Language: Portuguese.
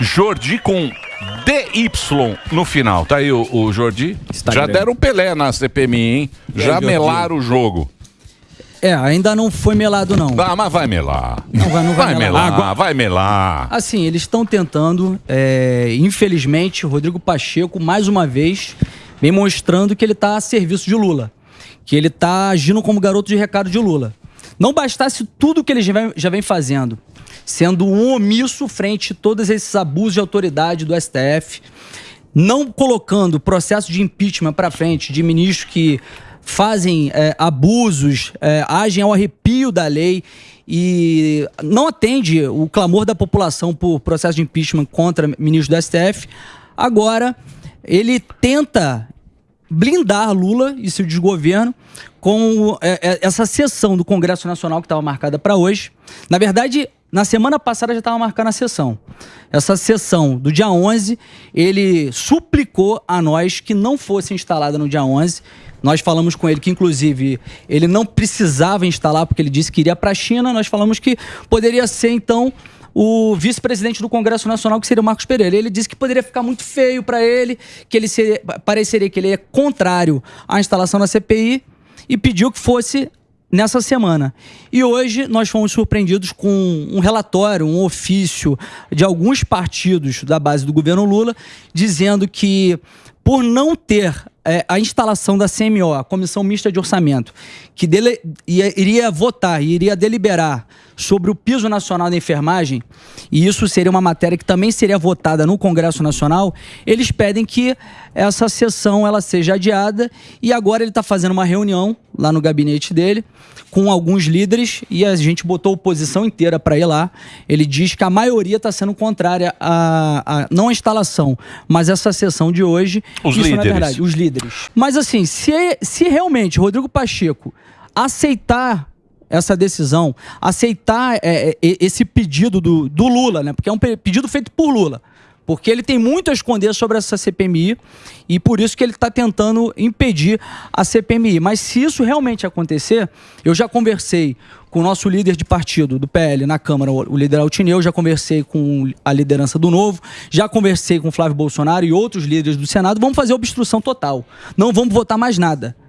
Jordi com DY no final. Tá aí o, o Jordi. Já deram Pelé na CPMI, hein? Já Jordi. melaram o jogo. É, ainda não foi melado, não. Ah, mas vai melar. Não vai, não vai Vai melar. melar, Agora- vai melar. Assim, eles estão tentando, é, infelizmente, Rodrigo Pacheco, mais uma vez, vem mostrando que ele está a serviço de Lula. Que ele está agindo como garoto de recado de Lula. Não bastasse tudo que ele já vem, já vem fazendo, sendo um omisso frente a todos esses abusos de autoridade do STF, não colocando processo de impeachment para frente de ministros que fazem é, abusos, é, agem ao arrepio da lei e não atende o clamor da população por processo de impeachment contra ministros do STF. Agora, ele tenta blindar Lula e seu desgoverno com é, é, essa sessão do Congresso Nacional que estava marcada para hoje. Na verdade, na semana passada já estava marcada a sessão. Essa sessão do dia 11, ele suplicou a nós que não fosse instalada no dia 11. Nós falamos com ele que, inclusive, ele não precisava instalar, porque ele disse que iria para a China. Nós falamos que poderia ser, então, o vice-presidente do Congresso Nacional, que seria o Marcos Pereira. Ele disse que poderia ficar muito feio para ele, que ele seria, pareceria que ele é contrário à instalação da CPI e pediu que fosse nessa semana. E hoje nós fomos surpreendidos com um relatório, um ofício de alguns partidos da base do governo Lula, dizendo que por não ter é, a instalação da CMO, a Comissão Mista de Orçamento, que dele, ia, iria votar iria deliberar sobre o piso nacional da enfermagem, e isso seria uma matéria que também seria votada no Congresso Nacional, eles pedem que essa sessão ela seja adiada e agora ele está fazendo uma reunião lá no gabinete dele com alguns líderes e a gente botou a oposição inteira para ir lá. Ele diz que a maioria está sendo contrária a, a- não a instalação, mas essa sessão de hoje. Os isso não é líderes. verdade, os líderes. Mas assim, se, se realmente Rodrigo Pacheco aceitar essa decisão, aceitar é, é, esse pedido do, do Lula, né? Porque é um pe- pedido feito por Lula. Porque ele tem muito a esconder sobre essa CPMI e por isso que ele está tentando impedir a CPMI. Mas se isso realmente acontecer, eu já conversei com o nosso líder de partido do PL na Câmara, o líder Altineu, já conversei com a liderança do Novo, já conversei com Flávio Bolsonaro e outros líderes do Senado. Vamos fazer obstrução total. Não vamos votar mais nada.